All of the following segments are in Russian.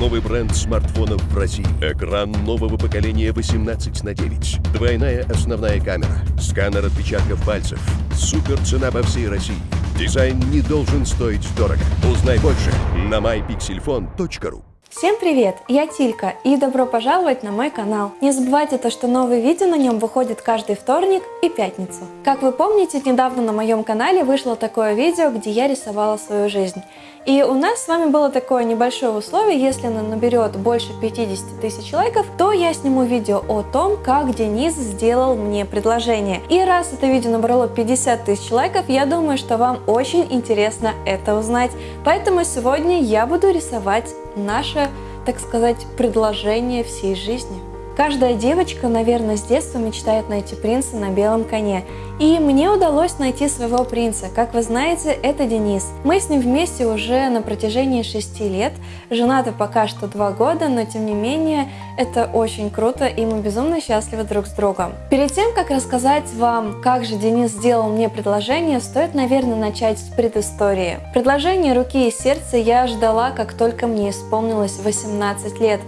Новый бренд смартфонов в России. Экран нового поколения 18 на 9. Двойная основная камера. Сканер отпечатков пальцев. Супер цена по всей России. Дизайн не должен стоить дорого. Узнай больше на mypixelphone.ru Всем привет! Я Тилька и добро пожаловать на мой канал. Не забывайте то, что новые видео на нем выходят каждый вторник и пятницу. Как вы помните, недавно на моем канале вышло такое видео, где я рисовала свою жизнь. И у нас с вами было такое небольшое условие, если оно наберет больше 50 тысяч лайков, то я сниму видео о том, как Денис сделал мне предложение. И раз это видео набрало 50 тысяч лайков, я думаю, что вам очень интересно это узнать. Поэтому сегодня я буду рисовать наше, так сказать, предложение всей жизни. Каждая девочка, наверное, с детства мечтает найти принца на белом коне. И мне удалось найти своего принца. Как вы знаете, это Денис. Мы с ним вместе уже на протяжении 6 лет. Женаты пока что 2 года, но тем не менее это очень круто и мы безумно счастливы друг с другом. Перед тем, как рассказать вам, как же Денис сделал мне предложение, стоит, наверное, начать с предыстории. Предложение руки и сердца я ждала, как только мне исполнилось 18 лет,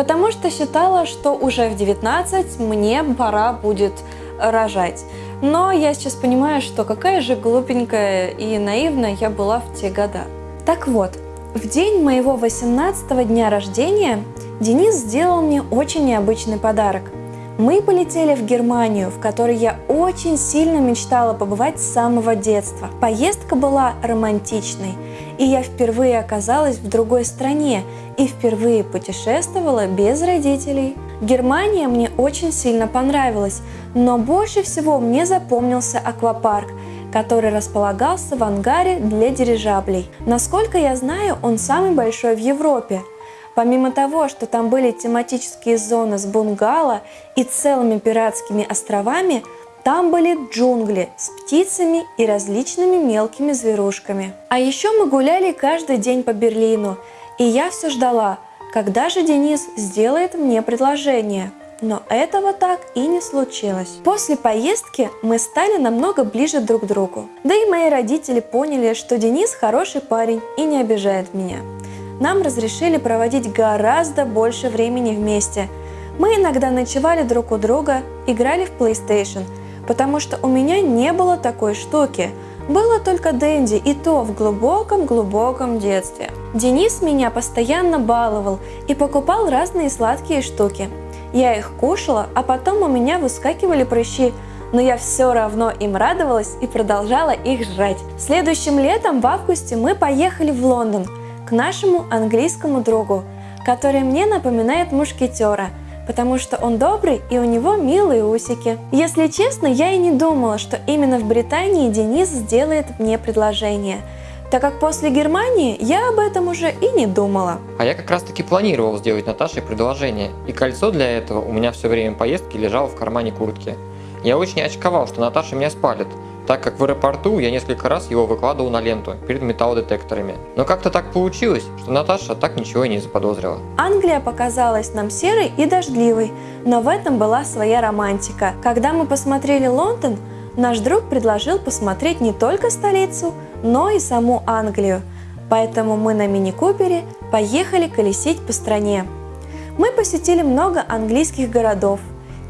потому что считала, что уже в 19 мне пора будет рожать. Но я сейчас понимаю, что какая же глупенькая и наивная я была в те года. Так вот, в день моего 18 дня рождения Денис сделал мне очень необычный подарок. Мы полетели в Германию, в которой я очень сильно мечтала побывать с самого детства. Поездка была романтичной, и я впервые оказалась в другой стране и впервые путешествовала без родителей. Германия мне очень сильно понравилась, но больше всего мне запомнился аквапарк, который располагался в ангаре для дирижаблей. Насколько я знаю, он самый большой в Европе. Помимо того, что там были тематические зоны с бунгало и целыми пиратскими островами, там были джунгли с птицами и различными мелкими зверушками. А еще мы гуляли каждый день по Берлину, и я все ждала, когда же Денис сделает мне предложение но этого так и не случилось. После поездки мы стали намного ближе друг к другу. Да и мои родители поняли, что Денис хороший парень и не обижает меня. Нам разрешили проводить гораздо больше времени вместе. Мы иногда ночевали друг у друга, играли в PlayStation, потому что у меня не было такой штуки. Было только Дэнди, и то в глубоком-глубоком детстве. Денис меня постоянно баловал и покупал разные сладкие штуки. Я их кушала, а потом у меня выскакивали прыщи, но я все равно им радовалась и продолжала их жрать. Следующим летом в августе мы поехали в Лондон нашему английскому другу, который мне напоминает мушкетера, потому что он добрый и у него милые усики. Если честно, я и не думала, что именно в Британии Денис сделает мне предложение – так как после Германии я об этом уже и не думала. А я как раз таки планировал сделать Наташе предложение, и кольцо для этого у меня все время поездки лежало в кармане куртки. Я очень очковал, что Наташа меня спалит, так как в аэропорту я несколько раз его выкладывал на ленту перед металлодетекторами. Но как-то так получилось, что Наташа так ничего и не заподозрила. Англия показалась нам серой и дождливой, но в этом была своя романтика. Когда мы посмотрели Лондон, наш друг предложил посмотреть не только столицу, но и саму Англию, поэтому мы на мини-купере поехали колесить по стране. Мы посетили много английских городов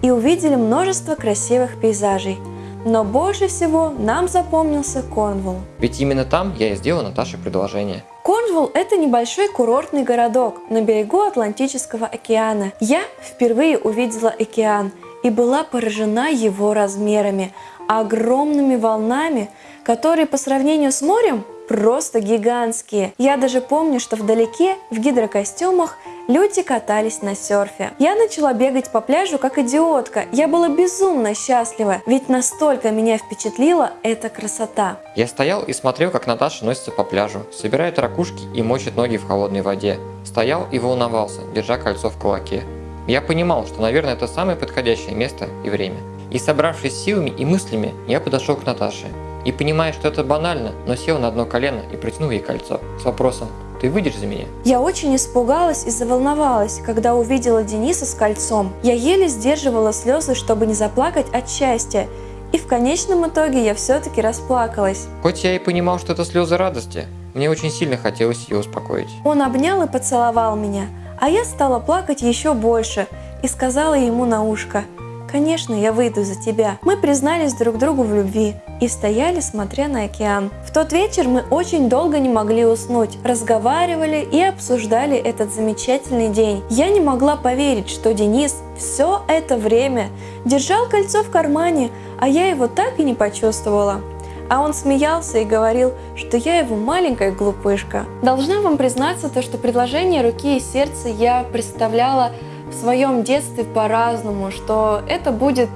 и увидели множество красивых пейзажей, но больше всего нам запомнился Корнволл. Ведь именно там я и сделал Наташе предложение. Корнволл – это небольшой курортный городок на берегу Атлантического океана. Я впервые увидела океан и была поражена его размерами, огромными волнами, которые по сравнению с морем просто гигантские. Я даже помню, что вдалеке в гидрокостюмах люди катались на серфе. Я начала бегать по пляжу как идиотка. Я была безумно счастлива, ведь настолько меня впечатлила эта красота. Я стоял и смотрел, как Наташа носится по пляжу, собирает ракушки и мочит ноги в холодной воде. Стоял и волновался, держа кольцо в кулаке. Я понимал, что, наверное, это самое подходящее место и время. И собравшись силами и мыслями, я подошел к Наташе. И понимая, что это банально, но сел на одно колено и протянул ей кольцо с вопросом «Ты выйдешь за меня?» Я очень испугалась и заволновалась, когда увидела Дениса с кольцом. Я еле сдерживала слезы, чтобы не заплакать от счастья. И в конечном итоге я все-таки расплакалась. Хоть я и понимал, что это слезы радости, мне очень сильно хотелось ее успокоить. Он обнял и поцеловал меня, А я стала плакать еще больше и сказала ему на ушко, «Конечно, я выйду за тебя». Мы признались друг другу в любви и стояли, смотря на океан. В тот вечер мы очень долго не могли уснуть, разговаривали и обсуждали этот замечательный день. Я не могла поверить, что Денис все это время держал кольцо в кармане, а я его так и не почувствовала. А он смеялся и говорил, что я его маленькая глупышка. Должна вам признаться, то, что предложение руки и сердца я представляла в своем детстве по-разному, что это будет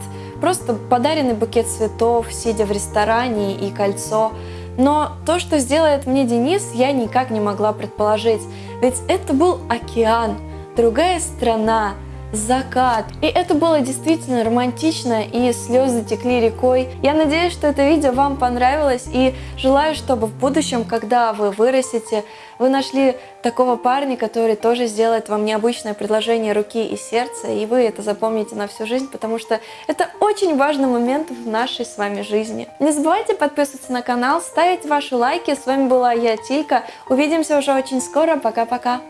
просто подаренный букет цветов, сидя в ресторане и кольцо. Но то, что сделает мне Денис, я никак не могла предположить. Ведь это был океан, другая страна, закат. И это было действительно романтично, и слезы текли рекой. Я надеюсь, что это видео вам понравилось, и желаю, чтобы в будущем, когда вы вырастете, вы нашли такого парня, который тоже сделает вам необычное предложение руки и сердца, и вы это запомните на всю жизнь, потому что это очень важный момент в нашей с вами жизни. Не забывайте подписываться на канал, ставить ваши лайки. С вами была я, Тилька. Увидимся уже очень скоро. Пока-пока.